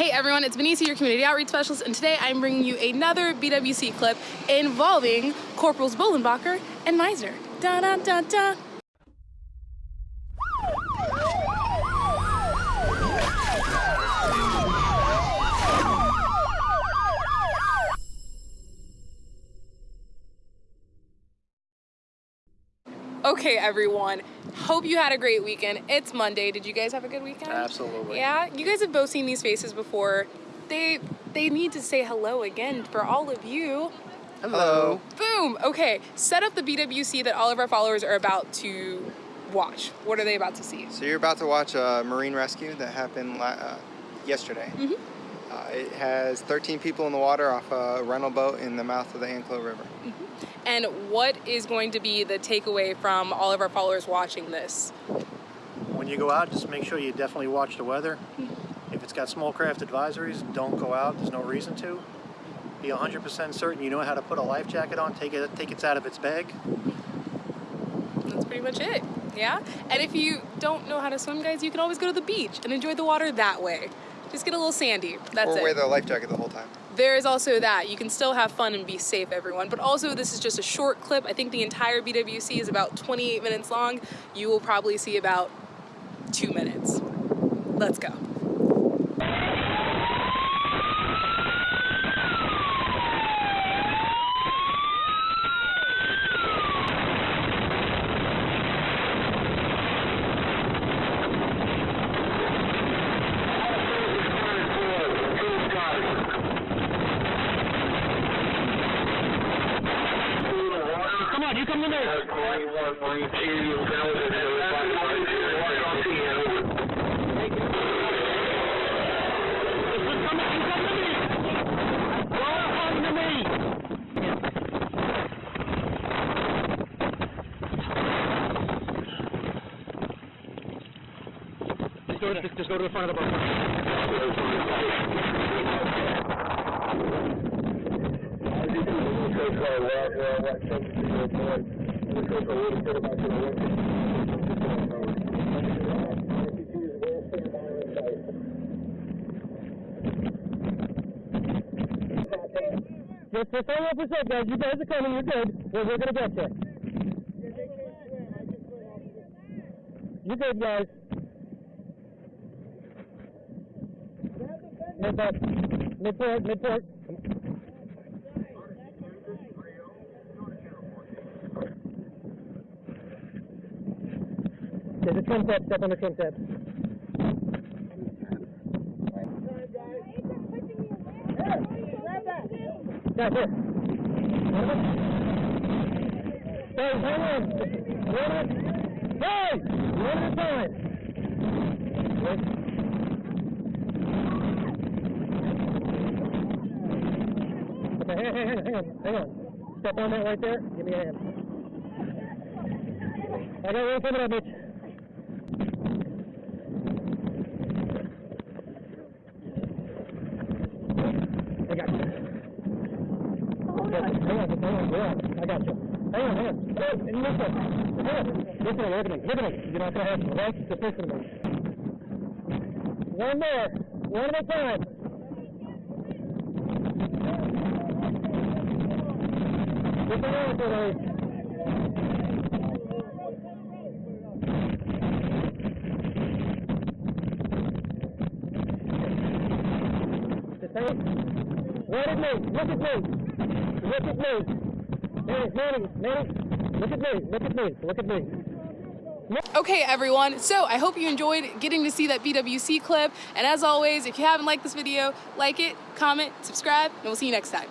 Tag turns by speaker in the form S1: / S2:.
S1: Hey everyone, it's Benicia, your community outreach specialist, and today I'm bringing you another BWC clip involving Corporals Bolenbacher and Meisner. Da da da da. Okay, everyone. Hope you had a great weekend. It's Monday. Did you guys have a good weekend?
S2: Absolutely.
S1: Yeah, you guys have both seen these faces before. They they need to say hello again for all of you.
S2: Hello.
S1: Boom. Okay, set up the BWC that all of our followers are about to watch. What are they about to see?
S2: So you're about to watch a marine rescue that happened uh, yesterday.
S1: Mhm.
S2: Uh, it has 13 people in the water off a rental boat in the mouth of the Anclote River.
S1: And what is going to be the takeaway from all of our followers watching this?
S3: When you go out, just make sure you definitely watch the weather. If it's got small craft advisories, don't go out. There's no reason to. Be 100% certain you know how to put a life jacket on. Take it, take it out of its bag.
S1: That's pretty much it. Yeah? And if you don't know how to swim, guys, you can always go to the beach and enjoy the water that way. Just get a little sandy. That's
S2: or
S1: it.
S2: wear the life jacket the whole time.
S1: There is also that. You can still have fun and be safe, everyone. But also, this is just a short clip. I think the entire BWC is about 28 minutes long. You will probably see about two minutes. Let's go.
S4: Come on, you come in there. Come on, you come to on to. Just to, just to hang up a sec, guys. You guys are coming. You're good. We're, we're gonna get you. You good, guys? Midport, midport, midport. There's a trim tab. Step on the trim tab. Guys, here. Hey, hang on. One at, hey, one at a time. Wait. Okay, hang, hang, hang, on, hang on. Step on that right there. Give me a hand. I got one coming up, Mitch. I got you. Hang on, hang on, hang on. I got you. Hang on, hang on. And listen. Hang on. Listen look at me, look at me. You're not gonna have to, right? Just listen to me. One more. One at a time. Get the for me. Just hang Look at me, look at me. Look at me. Manny, Manny, Manny, look at me, look at me, look at me.
S1: Okay, everyone. So I hope you enjoyed getting to see that BWC clip. And as always, if you haven't liked this video, like it, comment, subscribe, and we'll see you next time.